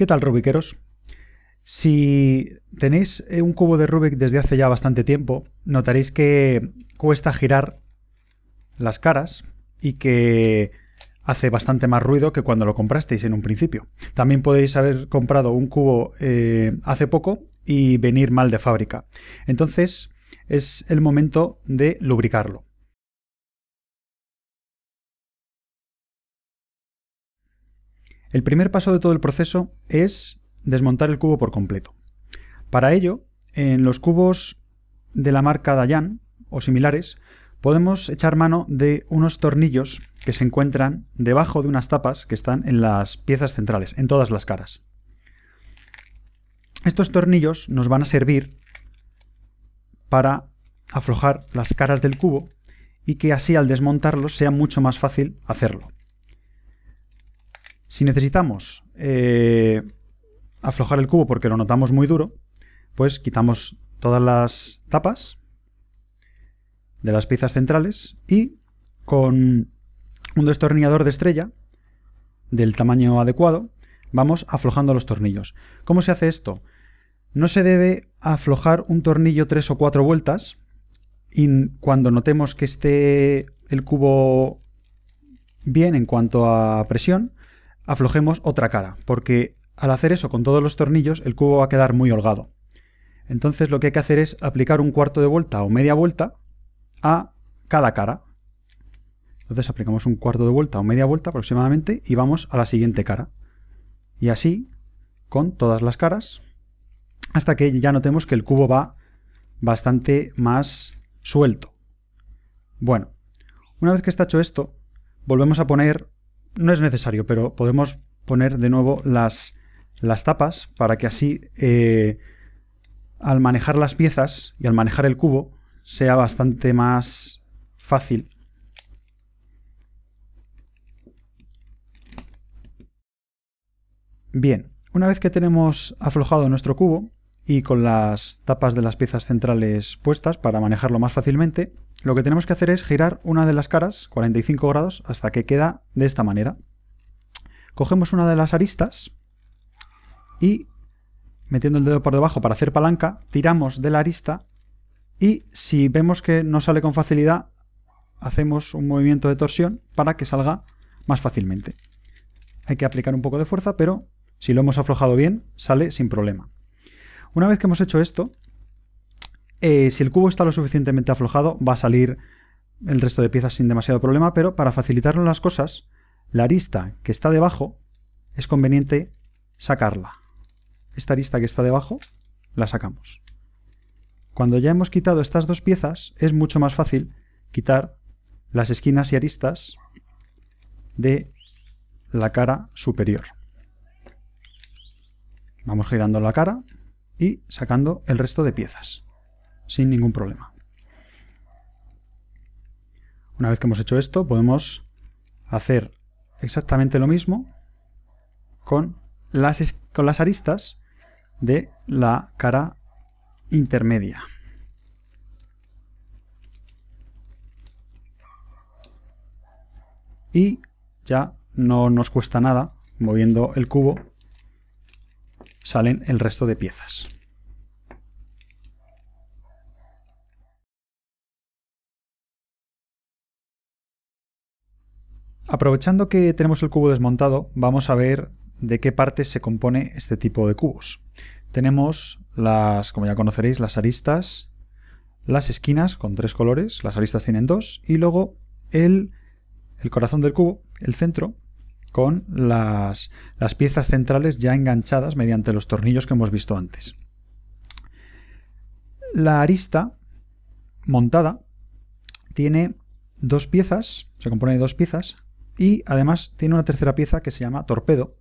¿Qué tal Rubiqueros? Si tenéis eh, un cubo de Rubik desde hace ya bastante tiempo, notaréis que cuesta girar las caras y que hace bastante más ruido que cuando lo comprasteis en un principio. También podéis haber comprado un cubo eh, hace poco y venir mal de fábrica. Entonces es el momento de lubricarlo. El primer paso de todo el proceso es desmontar el cubo por completo. Para ello, en los cubos de la marca Dayan o similares, podemos echar mano de unos tornillos que se encuentran debajo de unas tapas que están en las piezas centrales, en todas las caras. Estos tornillos nos van a servir para aflojar las caras del cubo y que así al desmontarlos sea mucho más fácil hacerlo. Si necesitamos eh, aflojar el cubo porque lo notamos muy duro, pues quitamos todas las tapas de las piezas centrales y con un destornillador de estrella del tamaño adecuado vamos aflojando los tornillos. ¿Cómo se hace esto? No se debe aflojar un tornillo tres o cuatro vueltas y cuando notemos que esté el cubo bien en cuanto a presión, aflojemos otra cara, porque al hacer eso con todos los tornillos el cubo va a quedar muy holgado. Entonces lo que hay que hacer es aplicar un cuarto de vuelta o media vuelta a cada cara. Entonces aplicamos un cuarto de vuelta o media vuelta aproximadamente y vamos a la siguiente cara. Y así con todas las caras hasta que ya notemos que el cubo va bastante más suelto. Bueno, una vez que está hecho esto, volvemos a poner no es necesario, pero podemos poner de nuevo las, las tapas para que así eh, al manejar las piezas y al manejar el cubo sea bastante más fácil. Bien, una vez que tenemos aflojado nuestro cubo y con las tapas de las piezas centrales puestas para manejarlo más fácilmente, lo que tenemos que hacer es girar una de las caras 45 grados hasta que queda de esta manera. Cogemos una de las aristas y metiendo el dedo por debajo para hacer palanca, tiramos de la arista y si vemos que no sale con facilidad, hacemos un movimiento de torsión para que salga más fácilmente. Hay que aplicar un poco de fuerza, pero si lo hemos aflojado bien, sale sin problema. Una vez que hemos hecho esto, eh, si el cubo está lo suficientemente aflojado, va a salir el resto de piezas sin demasiado problema, pero para facilitarnos las cosas, la arista que está debajo es conveniente sacarla. Esta arista que está debajo la sacamos. Cuando ya hemos quitado estas dos piezas, es mucho más fácil quitar las esquinas y aristas de la cara superior. Vamos girando la cara y sacando el resto de piezas sin ningún problema. Una vez que hemos hecho esto, podemos hacer exactamente lo mismo con las, con las aristas de la cara intermedia. Y ya no nos cuesta nada, moviendo el cubo, salen el resto de piezas. Aprovechando que tenemos el cubo desmontado, vamos a ver de qué partes se compone este tipo de cubos. Tenemos las, como ya conoceréis, las aristas, las esquinas con tres colores, las aristas tienen dos, y luego el, el corazón del cubo, el centro, con las, las piezas centrales ya enganchadas mediante los tornillos que hemos visto antes. La arista montada tiene dos piezas, se compone de dos piezas, y además tiene una tercera pieza que se llama torpedo,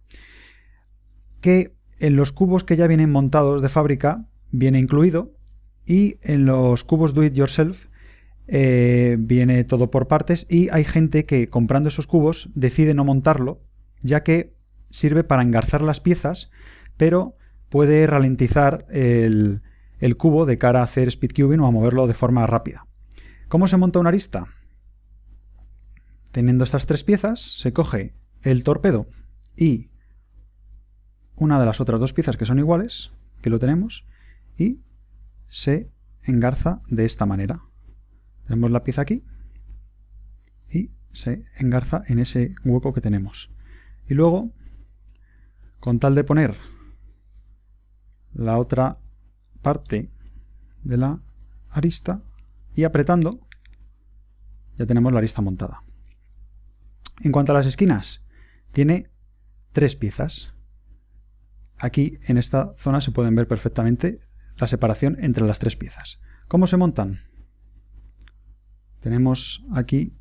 que en los cubos que ya vienen montados de fábrica viene incluido y en los cubos do it yourself eh, viene todo por partes y hay gente que comprando esos cubos decide no montarlo ya que sirve para engarzar las piezas pero puede ralentizar el, el cubo de cara a hacer speed cubing o a moverlo de forma rápida. ¿Cómo se monta una arista? Teniendo estas tres piezas, se coge el torpedo y una de las otras dos piezas que son iguales, que lo tenemos, y se engarza de esta manera. Tenemos la pieza aquí y se engarza en ese hueco que tenemos. Y luego, con tal de poner la otra parte de la arista y apretando, ya tenemos la arista montada. En cuanto a las esquinas, tiene tres piezas. Aquí en esta zona se pueden ver perfectamente la separación entre las tres piezas. ¿Cómo se montan? Tenemos aquí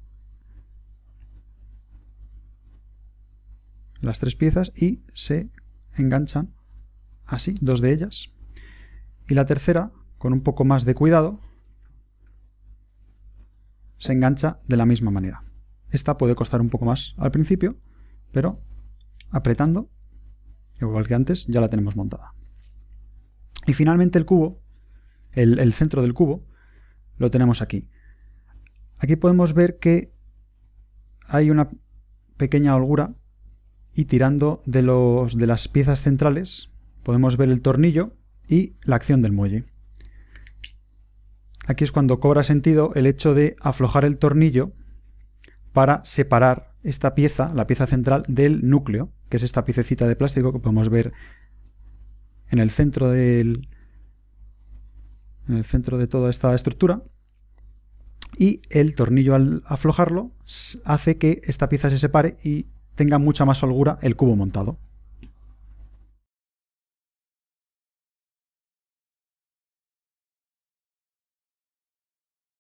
las tres piezas y se enganchan así, dos de ellas. Y la tercera, con un poco más de cuidado, se engancha de la misma manera. Esta puede costar un poco más al principio, pero apretando, igual que antes, ya la tenemos montada. Y finalmente el cubo, el, centro del cubo, lo tenemos aquí. Aquí podemos ver que hay una pequeña holgura y tirando de, los, de las piezas centrales podemos ver el tornillo y la acción del muelle. Aquí es cuando cobra sentido el hecho de aflojar el tornillo para separar esta pieza, la pieza central, del núcleo, que es esta piececita de plástico que podemos ver en el centro del en el centro de toda esta estructura y el tornillo al aflojarlo hace que esta pieza se separe y tenga mucha más holgura el cubo montado.